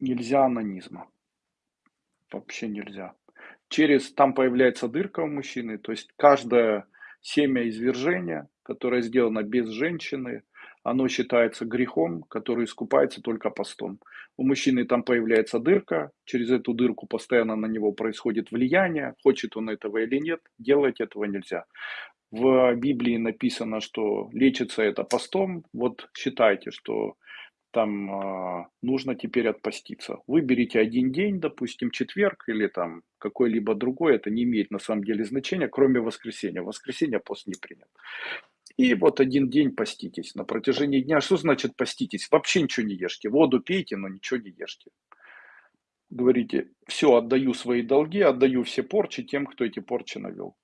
Нельзя онанизма. Вообще нельзя. Через там появляется дырка у мужчины, то есть каждое семя извержения, которое сделано без женщины, оно считается грехом, который искупается только постом. У мужчины там появляется дырка, через эту дырку постоянно на него происходит влияние, хочет он этого или нет, делать этого нельзя. В Библии написано, что лечится это постом, вот считайте, что там а, нужно теперь отпаститься. Выберите один день, допустим, четверг или там какой-либо другой, это не имеет на самом деле значения, кроме воскресенья. Воскресенье пост не принят. И вот один день поститесь. На протяжении дня, что значит поститесь? Вообще ничего не ешьте. Воду пейте, но ничего не ешьте. Говорите, все, отдаю свои долги, отдаю все порчи тем, кто эти порчи навел.